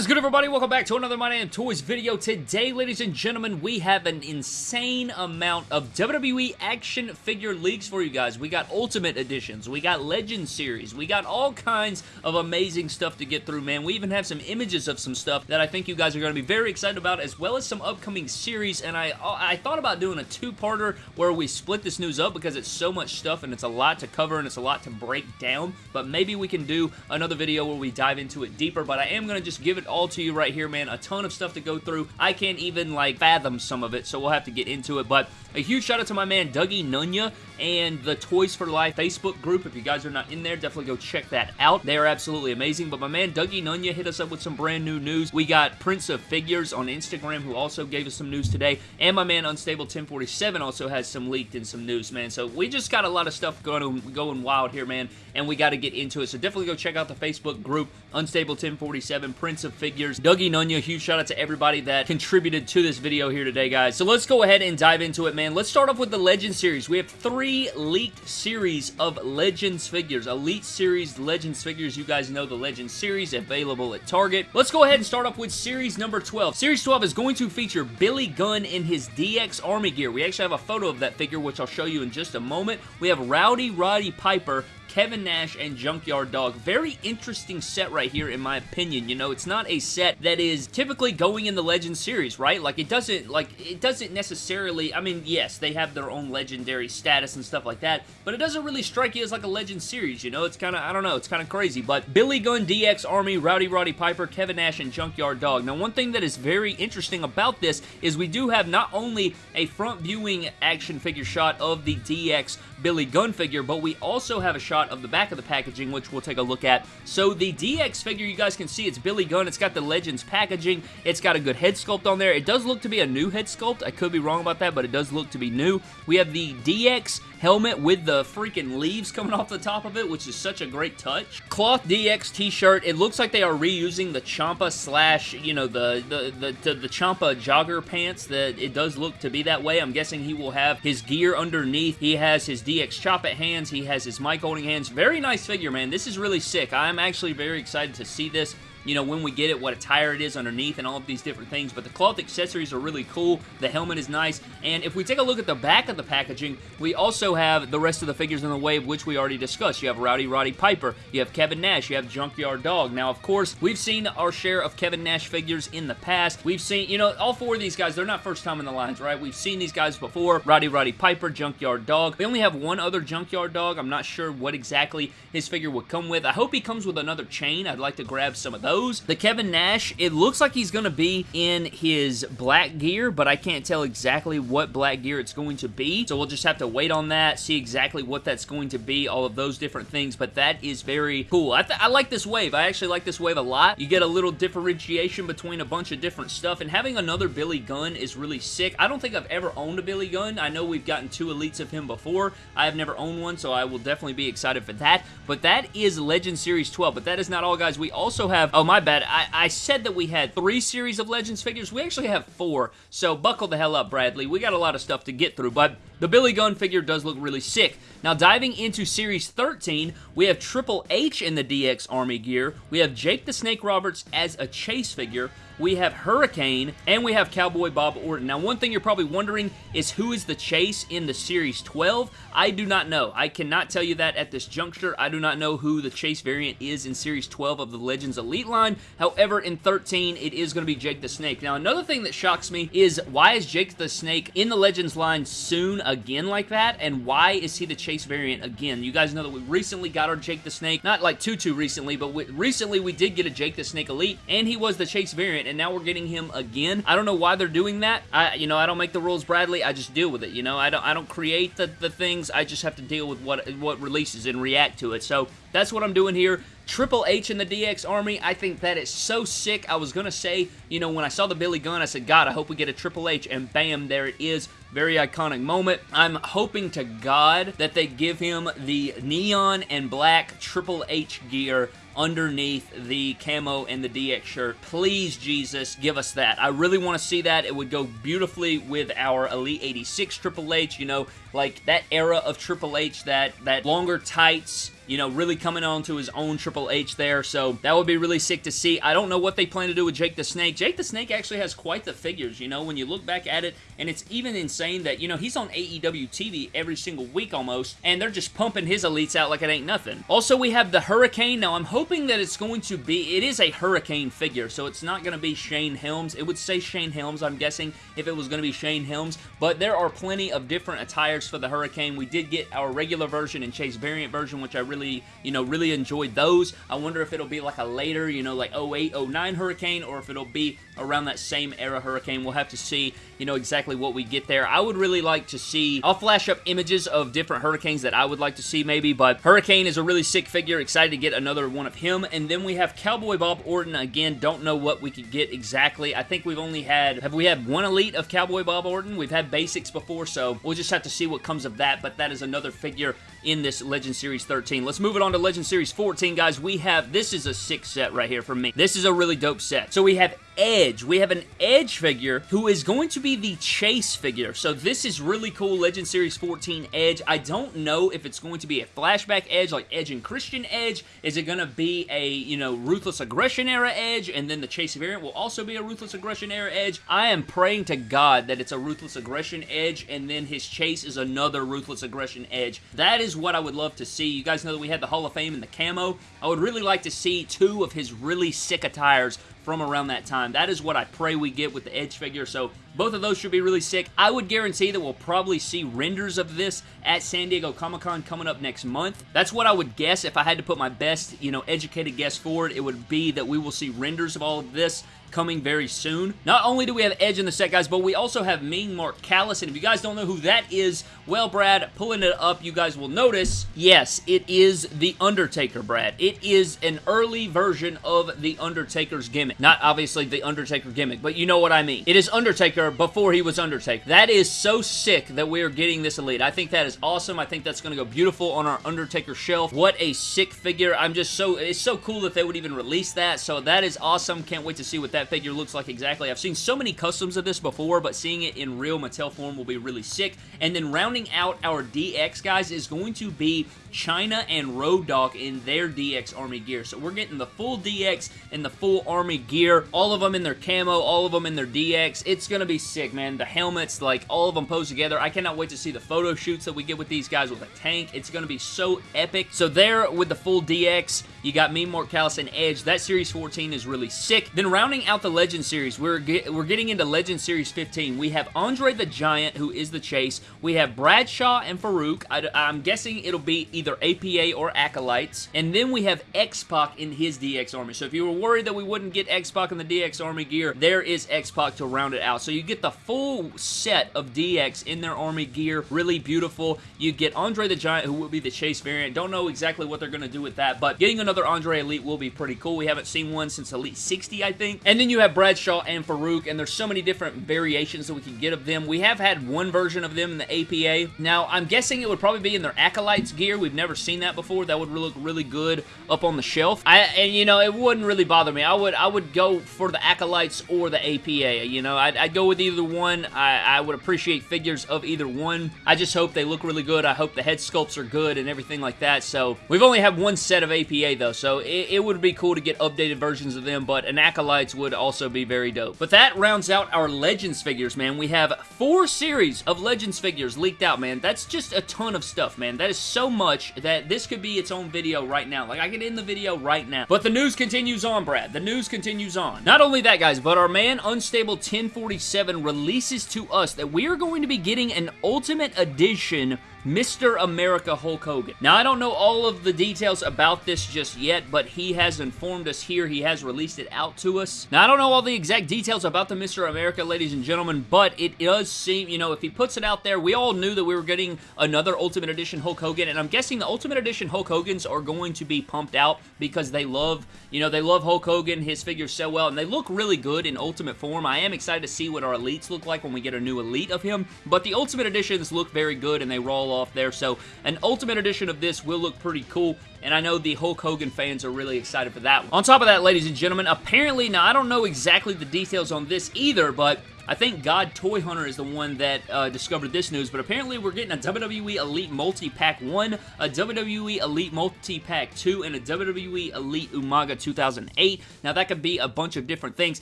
is good, everybody? Welcome back to another My Damn Toys video. Today, ladies and gentlemen, we have an insane amount of WWE action figure leaks for you guys. We got Ultimate Editions, we got Legend Series, we got all kinds of amazing stuff to get through, man. We even have some images of some stuff that I think you guys are going to be very excited about, as well as some upcoming series, and I, I thought about doing a two-parter where we split this news up because it's so much stuff and it's a lot to cover and it's a lot to break down, but maybe we can do another video where we dive into it deeper, but I am going to just give it all to you right here, man. A ton of stuff to go through. I can't even, like, fathom some of it, so we'll have to get into it. But a huge shout out to my man Dougie Nunya and the Toys for Life Facebook group. If you guys are not in there, definitely go check that out. They are absolutely amazing. But my man Dougie Nunya hit us up with some brand new news. We got Prince of Figures on Instagram who also gave us some news today. And my man Unstable 1047 also has some leaked and some news, man. So we just got a lot of stuff going, going wild here, man. And we got to get into it. So definitely go check out the Facebook group, Unstable 1047, Prince of Figures. Dougie Nunya, huge shout out to everybody that contributed to this video here today, guys. So let's go ahead and dive into it, man. Let's start off with the Legend series. We have three leaked series of Legends figures. Elite Series Legends figures. You guys know the Legends series available at Target. Let's go ahead and start off with series number 12. Series 12 is going to feature Billy Gunn in his DX Army gear. We actually have a photo of that figure, which I'll show you in just a moment. We have Rowdy Roddy Piper Kevin Nash and Junkyard Dog. Very interesting set right here in my opinion. You know, it's not a set that is typically going in the Legend series, right? Like it doesn't like it doesn't necessarily I mean, yes, they have their own legendary status and stuff like that, but it doesn't really strike you as like a Legend series, you know? It's kind of I don't know, it's kind of crazy, but Billy Gunn DX Army, Rowdy Roddy Piper, Kevin Nash and Junkyard Dog. Now, one thing that is very interesting about this is we do have not only a front viewing action figure shot of the DX Billy Gunn figure, but we also have a shot of the back of the packaging, which we'll take a look at. So the DX figure, you guys can see it's Billy Gunn. It's got the Legends packaging. It's got a good head sculpt on there. It does look to be a new head sculpt. I could be wrong about that, but it does look to be new. We have the DX helmet with the freaking leaves coming off the top of it, which is such a great touch. Cloth DX t-shirt. It looks like they are reusing the Ciampa slash, you know, the, the, the, the, Ciampa jogger pants. That It does look to be that way. I'm guessing he will have his gear underneath. He has his DX chop it hands. He has his mic holding hands. Very nice figure, man. This is really sick. I'm actually very excited to see this you know, when we get it, what attire it is underneath and all of these different things. But the cloth accessories are really cool. The helmet is nice. And if we take a look at the back of the packaging, we also have the rest of the figures in the wave, which we already discussed. You have Rowdy Roddy Piper. You have Kevin Nash. You have Junkyard Dog. Now, of course, we've seen our share of Kevin Nash figures in the past. We've seen, you know, all four of these guys, they're not first time in the lines, right? We've seen these guys before. Rowdy Roddy Piper, Junkyard Dog. We only have one other Junkyard Dog. I'm not sure what exactly his figure would come with. I hope he comes with another chain. I'd like to grab some of those. The Kevin Nash, it looks like he's going to be in his black gear, but I can't tell exactly what black gear it's going to be. So we'll just have to wait on that, see exactly what that's going to be, all of those different things. But that is very cool. I, I like this wave. I actually like this wave a lot. You get a little differentiation between a bunch of different stuff, and having another Billy Gunn is really sick. I don't think I've ever owned a Billy Gunn. I know we've gotten two elites of him before. I have never owned one, so I will definitely be excited for that. But that is Legend Series 12. But that is not all, guys. We also have... Oh, my bad. I, I said that we had three series of Legends figures. We actually have four, so buckle the hell up, Bradley. We got a lot of stuff to get through, but the Billy Gunn figure does look really sick. Now, diving into Series 13, we have Triple H in the DX Army gear. We have Jake the Snake Roberts as a chase figure we have Hurricane, and we have Cowboy Bob Orton. Now, one thing you're probably wondering is who is the Chase in the Series 12? I do not know. I cannot tell you that at this juncture. I do not know who the Chase variant is in Series 12 of the Legends Elite line. However, in 13, it is going to be Jake the Snake. Now, another thing that shocks me is why is Jake the Snake in the Legends line soon again like that, and why is he the Chase variant again? You guys know that we recently got our Jake the Snake, not like too, too recently, but we, recently we did get a Jake the Snake Elite, and he was the Chase variant, and now we're getting him again. I don't know why they're doing that. I, you know, I don't make the rules, Bradley. I just deal with it. You know, I don't, I don't create the, the things. I just have to deal with what, what releases and react to it. So that's what I'm doing here. Triple H in the DX Army, I think that is so sick. I was going to say, you know, when I saw the Billy Gunn, I said, God, I hope we get a Triple H, and bam, there it is. Very iconic moment. I'm hoping to God that they give him the neon and black Triple H gear underneath the camo and the DX shirt. Please, Jesus, give us that. I really want to see that. It would go beautifully with our Elite 86 Triple H, you know, like that era of Triple H, that, that longer tights, you know, really coming on to his own Triple H there, so that would be really sick to see. I don't know what they plan to do with Jake the Snake. Jake the Snake actually has quite the figures, you know, when you look back at it, and it's even insane that, you know, he's on AEW TV every single week almost, and they're just pumping his elites out like it ain't nothing. Also, we have the Hurricane. Now, I'm hoping that it's going to be, it is a Hurricane figure, so it's not going to be Shane Helms. It would say Shane Helms, I'm guessing, if it was going to be Shane Helms, but there are plenty of different attires for the Hurricane. We did get our regular version and Chase variant version, which I really, you know, really enjoyed those. I wonder if it'll be like a later, you know, like 08, 09 Hurricane, or if it'll be around that same era Hurricane. We'll have to see, you know, exactly what we get there. I would really like to see, I'll flash up images of different Hurricanes that I would like to see maybe, but Hurricane is a really sick figure. Excited to get another one of him. And then we have Cowboy Bob Orton. Again, don't know what we could get exactly. I think we've only had, have we had one Elite of Cowboy Bob Orton? We've had basics before, so we'll just have to see what comes of that, but that is another figure in this Legend Series 13. Let's move it on to Legend Series 14, guys. We have, this is a sick set right here for me. This is a really dope set. So we have Edge. We have an Edge figure who is going to be the Chase figure. So this is really cool, Legend Series 14 Edge. I don't know if it's going to be a flashback Edge, like Edge and Christian Edge. Is it going to be a, you know, Ruthless Aggression era Edge, and then the Chase variant will also be a Ruthless Aggression era Edge? I am praying to God that it's a Ruthless Aggression Edge, and then his Chase is another Ruthless Aggression Edge. That is what I would love to see. You guys know that we had the Hall of Fame and the camo. I would really like to see two of his really sick attires from around that time. That is what I pray we get with the Edge figure, so both of those should be really sick. I would guarantee that we'll probably see renders of this at San Diego Comic-Con coming up next month. That's what I would guess if I had to put my best, you know, educated guess forward. It would be that we will see renders of all of this coming very soon. Not only do we have Edge in the set, guys, but we also have Mean Mark Callous, and if you guys don't know who that is, well, Brad, pulling it up, you guys will notice, yes, it is The Undertaker, Brad. It is an early version of The Undertaker's gimmick. Not obviously The Undertaker gimmick, but you know what I mean. It is Undertaker before he was Undertaker. That is so sick that we are getting this Elite. I think that is awesome. I think that's going to go beautiful on our Undertaker shelf. What a sick figure. I'm just so, it's so cool that they would even release that, so that is awesome. Can't wait to see what that figure looks like exactly. I've seen so many customs of this before, but seeing it in real Mattel form will be really sick. And then rounding out our DX, guys, is going to be Chyna and Road Dog in their DX Army gear. So we're getting the full DX and the full Army gear. All of them in their camo, all of them in their DX. It's going to be sick, man. The helmets, like, all of them posed together. I cannot wait to see the photo shoots that we get with these guys with a tank. It's going to be so epic. So there, with the full DX, you got me, Mark Callous, and Edge. That Series 14 is really sick. Then rounding out the Legend Series, we're, get, we're getting into Legend Series 15. We have Andre the Giant, who is the Chase. We have Bradshaw and Farouk. I, I'm guessing it'll be either APA or Acolytes. And then we have X-Pac in his DX Army. So if you were worried that we wouldn't get X-Pac in the DX Army gear, there is X-Pac to round it out. So you get the full set of DX in their Army gear. Really beautiful. You get Andre the Giant, who will be the Chase variant. Don't know exactly what they're going to do with that, but getting another Andre Elite will be pretty cool. We haven't seen one since Elite 60, I think. And then you have Bradshaw and Farouk, and there's so many different variations that we can get of them. We have had one version of them in the APA. Now, I'm guessing it would probably be in their Acolytes gear. We've never seen that before. That would look really good up on the shelf. I and you know it wouldn't really bother me. I would I would go for the acolytes or the APA. You know I'd, I'd go with either one. I, I would appreciate figures of either one. I just hope they look really good. I hope the head sculpts are good and everything like that. So we've only had one set of APA though, so it, it would be cool to get updated versions of them. But an acolytes would also be very dope. But that rounds out our Legends figures, man. We have four series of Legends figures leaked out, man. That's just a ton of stuff, man. That is so much that this could be its own video right now. Like, I could end the video right now. But the news continues on, Brad. The news continues on. Not only that, guys, but our man Unstable 1047 releases to us that we are going to be getting an Ultimate Edition Mr. America Hulk Hogan. Now, I don't know all of the details about this just yet, but he has informed us here. He has released it out to us. Now, I don't know all the exact details about the Mr. America, ladies and gentlemen, but it does seem, you know, if he puts it out there, we all knew that we were getting another Ultimate Edition Hulk Hogan, and I'm guessing the Ultimate Edition Hulk Hogans are going to be pumped out because they love, you know, they love Hulk Hogan, his figures so well, and they look really good in Ultimate form. I am excited to see what our Elites look like when we get a new Elite of him, but the Ultimate Editions look very good, and they roll off there. So an Ultimate Edition of this will look pretty cool and I know the Hulk Hogan fans are really excited for that one. On top of that, ladies and gentlemen, apparently, now I don't know exactly the details on this either, but I think God Toy Hunter is the one that uh, discovered this news, but apparently we're getting a WWE Elite Multi-Pack 1, a WWE Elite Multi-Pack 2, and a WWE Elite Umaga 2008. Now, that could be a bunch of different things.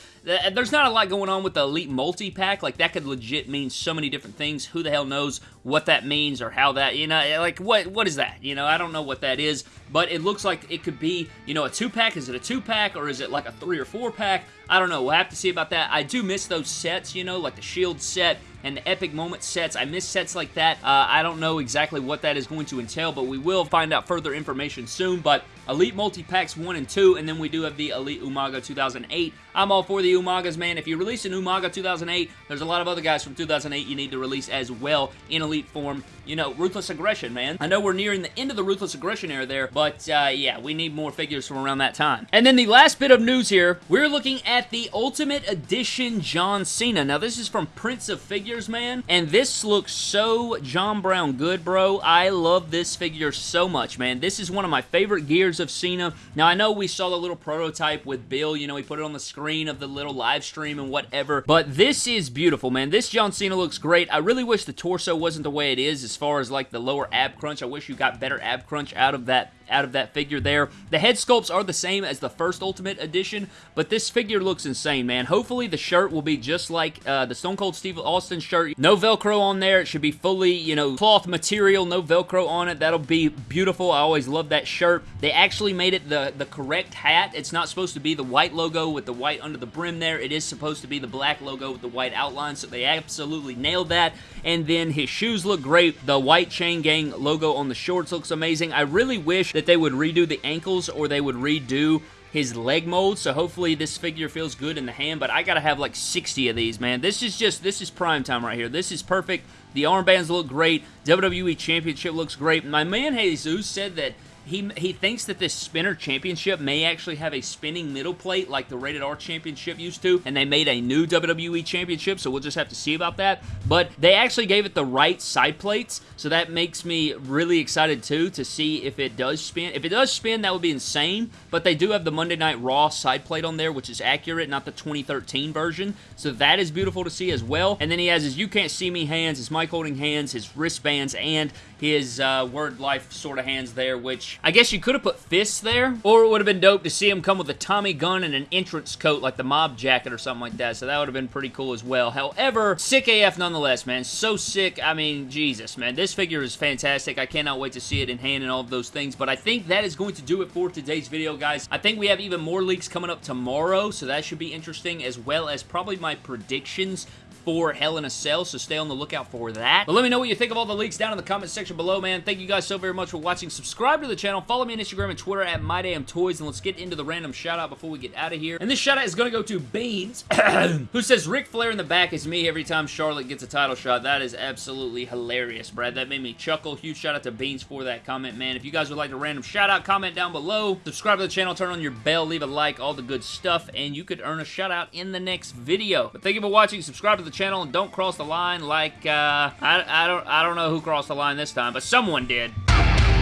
There's not a lot going on with the Elite Multi-Pack. Like, that could legit mean so many different things. Who the hell knows what that means or how that, you know, eh, like, what what is that? You know, I don't know what that is, but it looks like it could be, you know, a two-pack. Is it a two-pack or is it like a three or four-pack? I don't know. We'll have to see about that. I do miss those sets, you know, like the Shield set and the Epic Moment sets. I miss sets like that. Uh, I don't know exactly what that is going to entail, but we will find out further information soon. But Elite Multi-Packs 1 and 2, and then we do have the Elite Umaga 2008. I'm all for the Umagas, man. If you release an Umaga 2008, there's a lot of other guys from 2008 you need to release as well in Elite form. You know, Ruthless Aggression, man. I know we're nearing the end of the Ruthless Aggression era there, but uh, yeah, we need more figures from around that time. And then the last bit of news here, we're looking at the Ultimate Edition John Cena. Now, this is from Prince of Figures, man, and this looks so John Brown good, bro. I love this figure so much, man. This is one of my favorite gears of Cena. Now, I know we saw the little prototype with Bill, you know, he put it on the screen of the little live stream and whatever, but this is beautiful, man. This John Cena looks great. I really wish the torso wasn't the way it is as far as like the lower ab crunch. I wish you got better ab crunch out of that out of that figure there. The head sculpts are the same as the first Ultimate Edition, but this figure looks insane, man. Hopefully the shirt will be just like uh, the Stone Cold Steve Austin shirt. No Velcro on there. It should be fully, you know, cloth material, no Velcro on it. That'll be beautiful. I always love that shirt. They actually made it the, the correct hat. It's not supposed to be the white logo with the white under the brim there. It is supposed to be the black logo with the white outline, so they absolutely nailed that. And then his shoes look great. The white Chain Gang logo on the shorts looks amazing. I really wish that they would redo the ankles or they would redo his leg mold, so hopefully this figure feels good in the hand, but I gotta have like 60 of these, man. This is just, this is prime time right here. This is perfect. The armbands look great. WWE Championship looks great. My man Jesus said that he, he thinks that this spinner championship may actually have a spinning middle plate like the Rated R championship used to, and they made a new WWE championship, so we'll just have to see about that. But they actually gave it the right side plates, so that makes me really excited too to see if it does spin. If it does spin, that would be insane, but they do have the Monday Night Raw side plate on there, which is accurate, not the 2013 version, so that is beautiful to see as well. And then he has his You Can't See Me hands, his mic holding hands, his wristbands, and his uh, Word Life sort of hands there, which I guess you could have put fists there, or it would have been dope to see him come with a Tommy gun and an entrance coat like the mob jacket or something like that, so that would have been pretty cool as well. However, sick AF nonetheless, man. So sick. I mean, Jesus, man. This figure is fantastic. I cannot wait to see it in hand and all of those things, but I think that is going to do it for today's video, guys. I think we have even more leaks coming up tomorrow, so that should be interesting, as well as probably my predictions for Hell in a Cell, so stay on the lookout for that. But let me know what you think of all the leaks down in the comment section below, man. Thank you guys so very much for watching. Subscribe to the channel. Follow me on Instagram and Twitter at MyDamnToys, and let's get into the random shout-out before we get out of here. And this shout-out is going to go to Beans, who says, Ric Flair in the back is me every time Charlotte gets a title shot. That is absolutely hilarious, Brad. That made me chuckle. Huge shout-out to Beans for that comment, man. If you guys would like a random shout-out, comment down below. Subscribe to the channel, turn on your bell, leave a like, all the good stuff, and you could earn a shout-out in the next video. But thank you for watching. Subscribe to the channel, and don't cross the line like, uh, I, I, don't, I don't know who crossed the line this time, but someone did.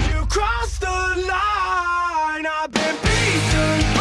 You crossed the line, I've been beaten